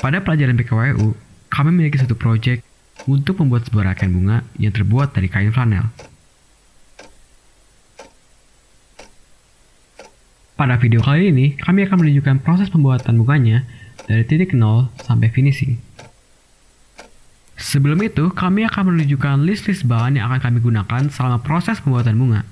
Pada pelajaran PKWU, kami memiliki satu proyek untuk membuat sebuah rangkaian bunga yang terbuat dari kain flanel. Pada video kali ini, kami akan menunjukkan proses pembuatan bunganya dari titik nol sampai finishing. Sebelum itu, kami akan menunjukkan list-list bahan yang akan kami gunakan selama proses pembuatan bunga.